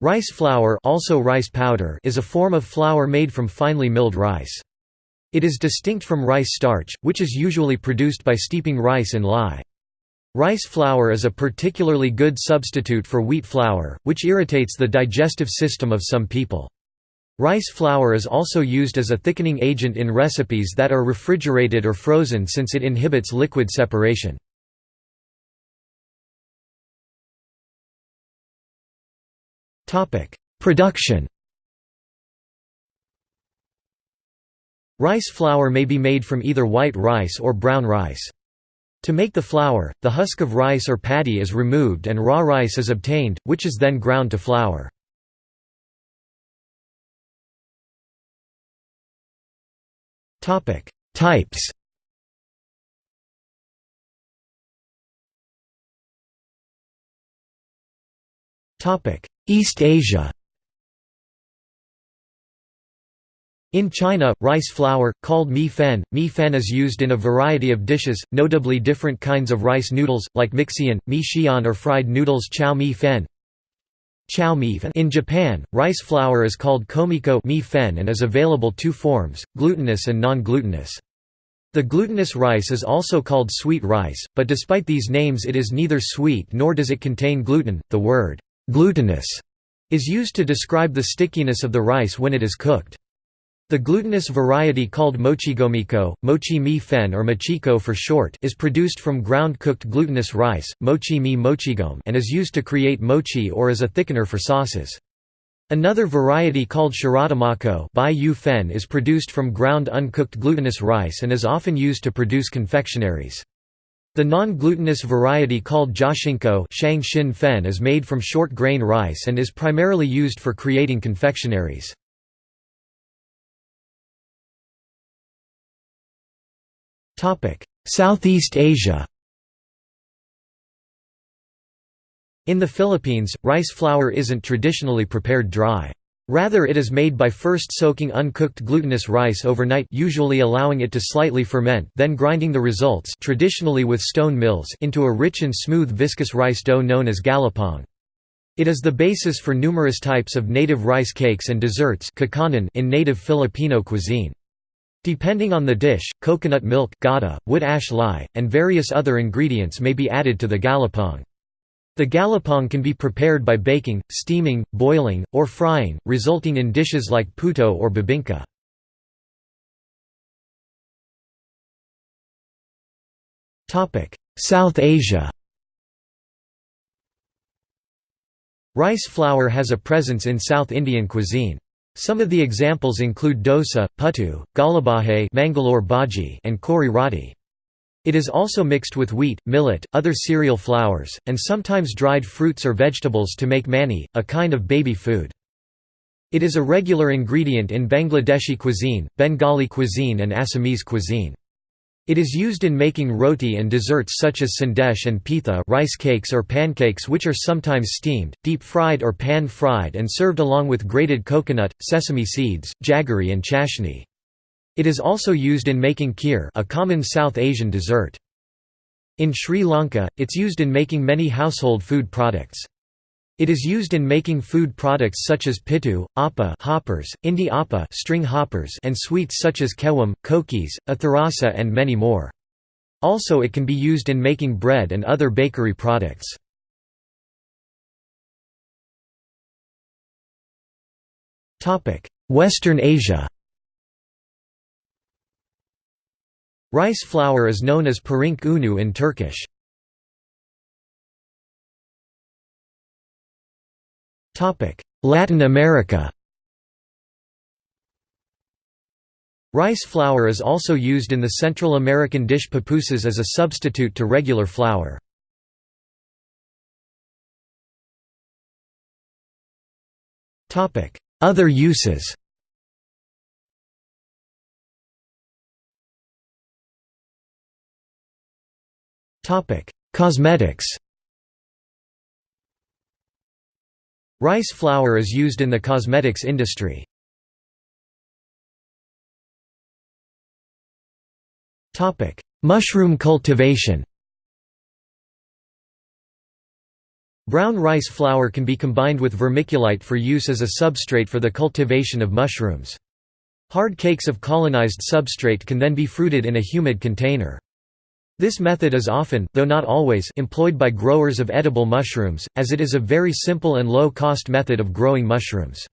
Rice flour also rice powder is a form of flour made from finely milled rice. It is distinct from rice starch, which is usually produced by steeping rice in lye. Rice flour is a particularly good substitute for wheat flour, which irritates the digestive system of some people. Rice flour is also used as a thickening agent in recipes that are refrigerated or frozen since it inhibits liquid separation. Production Rice flour may be made from either white rice or brown rice. To make the flour, the husk of rice or paddy is removed and raw rice is obtained, which is then ground to flour. Types East Asia In China, rice flour, called mi fen, mi fen is used in a variety of dishes, notably different kinds of rice noodles, like mixian, mi xian or fried noodles chow mi fen. Chow mi fen. In Japan, rice flour is called komiko mi fen and is available two forms, glutinous and non-glutinous. The glutinous rice is also called sweet rice, but despite these names it is neither sweet nor does it contain gluten. The word glutinous is used to describe the stickiness of the rice when it is cooked. The glutinous variety called mochigomiko, mochi mi fen or mochiko for short is produced from ground-cooked glutinous rice, mochi mi mochigom and is used to create mochi or as a thickener for sauces. Another variety called shiratamako fen is produced from ground uncooked glutinous rice and is often used to produce confectionaries. The non-glutinous variety called joshinko is made from short grain rice and is primarily used for creating confectionaries. Southeast Asia In the Philippines, rice flour isn't traditionally prepared dry. Rather it is made by first soaking uncooked glutinous rice overnight usually allowing it to slightly ferment then grinding the results traditionally with stone mills into a rich and smooth viscous rice dough known as galapong. It is the basis for numerous types of native rice cakes and desserts in native Filipino cuisine. Depending on the dish, coconut milk gata, wood ash lye, and various other ingredients may be added to the galapong. The galapong can be prepared by baking, steaming, boiling, or frying, resulting in dishes like puto or bibingka. South Asia Rice flour has a presence in South Indian cuisine. Some of the examples include dosa, puttu, galabahe and kori roti. It is also mixed with wheat, millet, other cereal flours, and sometimes dried fruits or vegetables to make mani, a kind of baby food. It is a regular ingredient in Bangladeshi cuisine, Bengali cuisine and Assamese cuisine. It is used in making roti and desserts such as sandesh and pitha rice cakes or pancakes which are sometimes steamed, deep-fried or pan-fried and served along with grated coconut, sesame seeds, jaggery and chashni. It is also used in making kheer a common South Asian dessert. In Sri Lanka, it's used in making many household food products. It is used in making food products such as pitu, appa hoppers, indi appa string hoppers and sweets such as kewam, kokis, atharasa and many more. Also it can be used in making bread and other bakery products. Western Asia Rice flour is known as pirinç unu in Turkish. Latin America Rice flour is also used in the Central American dish pupusas as a substitute to regular flour. Other uses Cosmetics Rice flour is used in the cosmetics industry. Mushroom cultivation Brown rice flour can be combined with vermiculite for use as a substrate for the cultivation of mushrooms. Hard cakes of colonized substrate can then be fruited in a humid container. This method is often, though not always, employed by growers of edible mushrooms, as it is a very simple and low-cost method of growing mushrooms.